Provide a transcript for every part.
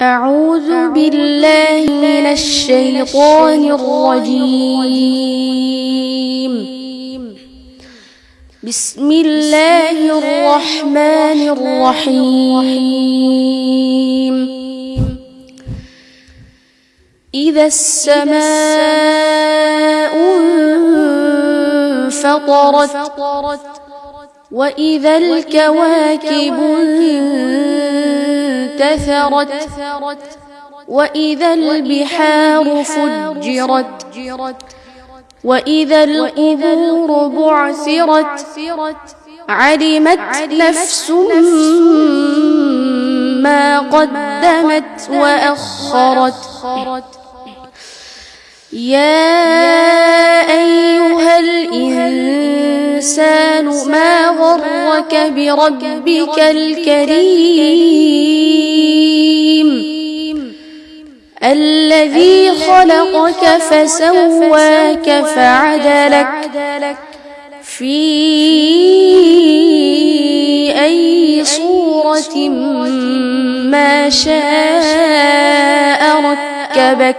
أعوذ بالله من الشيطان الرجيم. بسم الله الرحمن الرحيم. إذا السماء انفطرت وإذا الكواكب انتثرت وإذا البحار فجرت وإذا القبور بعثرت علمت نفس ما قدمت وأخرت. يا أيها الإنسان ما غرك بربك الكريم. الذي خلقك فسواك فعدلك. في أي صورة ما شاء ركبك.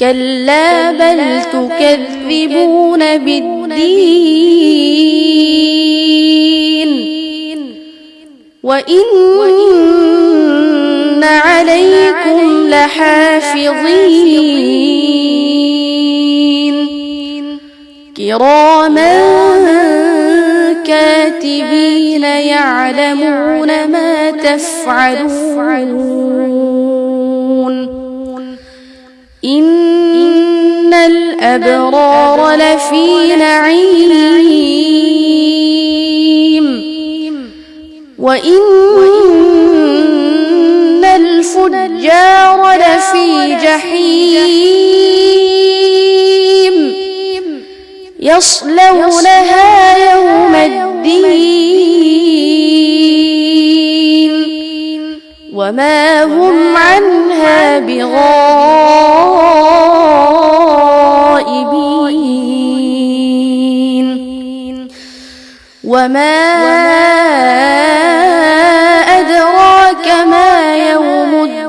كلا بل تكذبون بالدين. وإن عليكم لحافظين. كراما كاتبين يعلمون ما تفعلون. الأبرار لفي نعيم. وإن الفجار لفي جحيم. يصلونها يوم الدين. وما هم عنها بغائبين وما أدراك ما يوم الدين.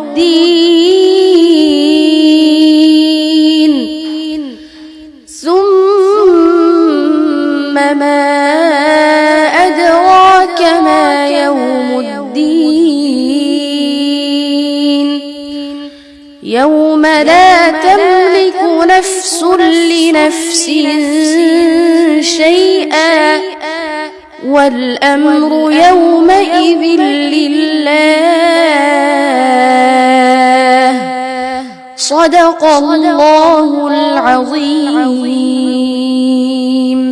ثم ما يوم لا تملك نفس لنفس شيئا. والأمر يومئذ لله. صدق الله العظيم.